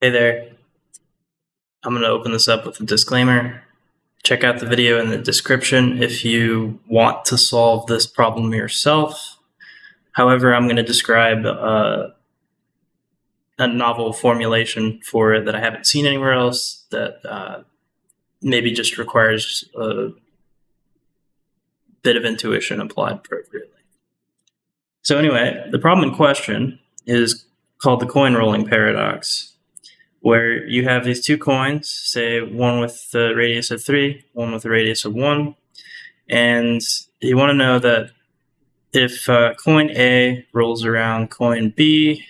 Hey there. I'm going to open this up with a disclaimer. Check out the video in the description if you want to solve this problem yourself. However, I'm going to describe uh, a novel formulation for it that I haven't seen anywhere else that uh, maybe just requires a bit of intuition applied appropriately. So anyway, the problem in question is called the coin rolling paradox, where you have these two coins, say one with the radius of 3, one with a radius of 1, and you want to know that if uh, coin A rolls around coin B,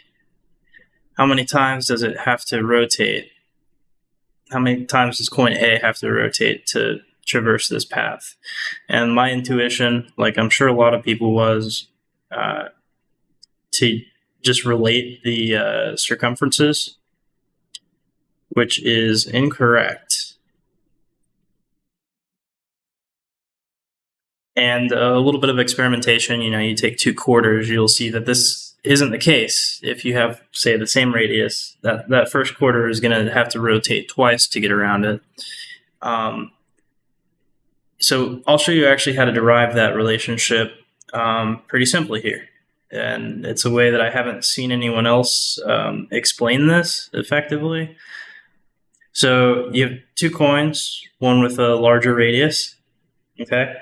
how many times does it have to rotate? How many times does coin A have to rotate to traverse this path? And my intuition, like I'm sure a lot of people was, uh, to just relate the uh, circumferences, which is incorrect. And a little bit of experimentation, you know, you take two quarters, you'll see that this isn't the case. If you have, say, the same radius, that, that first quarter is going to have to rotate twice to get around it. Um, so I'll show you actually how to derive that relationship um, pretty simply here and it's a way that I haven't seen anyone else um, explain this effectively. So you have two coins, one with a larger radius, okay,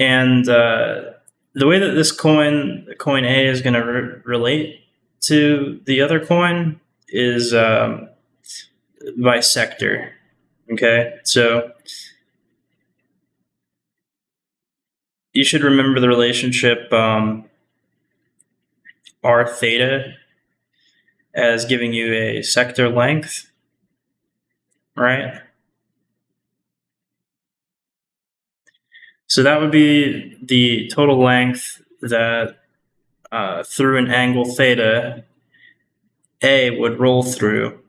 and uh, the way that this coin, coin A, is going to re relate to the other coin is um, by sector, okay. So you should remember the relationship. Um, r theta as giving you a sector length, right? So that would be the total length that uh, through an angle theta, A would roll through.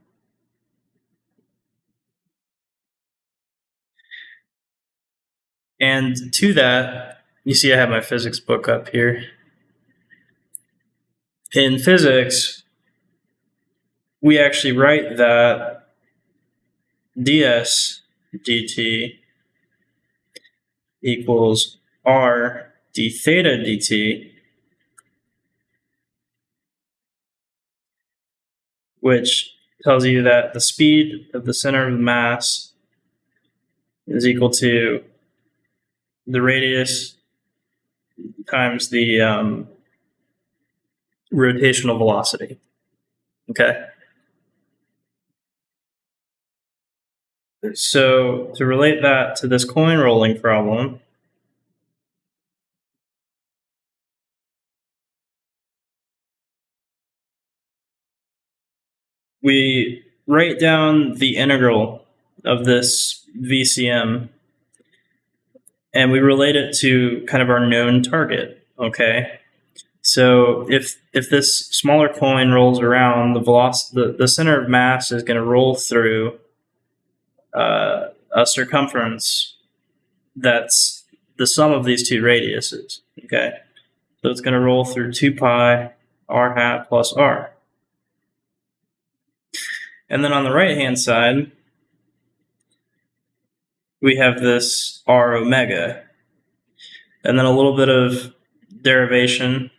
And to that, you see I have my physics book up here in physics, we actually write that ds dt equals r d theta dt, which tells you that the speed of the center of mass is equal to the radius times the um, rotational velocity. Okay. So to relate that to this coin rolling problem, we write down the integral of this VCM and we relate it to kind of our known target, okay? So if if this smaller coin rolls around, the velocity, the, the center of mass is going to roll through uh, a circumference that's the sum of these two radiuses. Okay, so it's going to roll through two pi r hat plus r. And then on the right hand side, we have this r omega, and then a little bit of derivation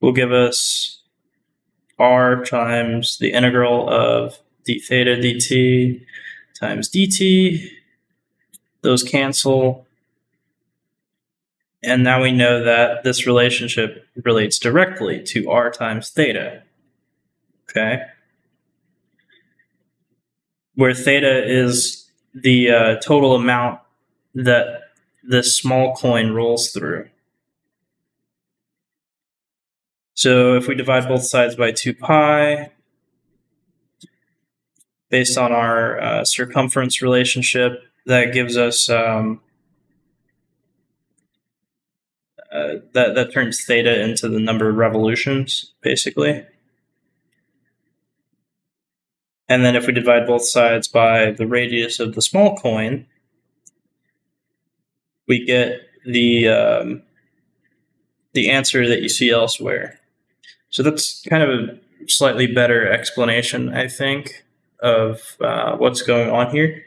will give us r times the integral of d theta dt times dt. Those cancel. And now we know that this relationship relates directly to r times theta. Okay? Where theta is the uh, total amount that this small coin rolls through. So if we divide both sides by 2 pi, based on our uh, circumference relationship, that gives us um, uh, that that turns theta into the number of revolutions, basically. And then if we divide both sides by the radius of the small coin, we get the um, the answer that you see elsewhere. So that's kind of a slightly better explanation, I think, of uh, what's going on here.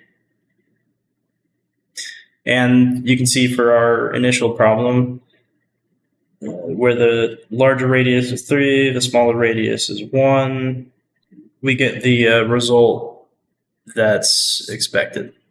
And you can see for our initial problem, where the larger radius is 3, the smaller radius is 1, we get the uh, result that's expected.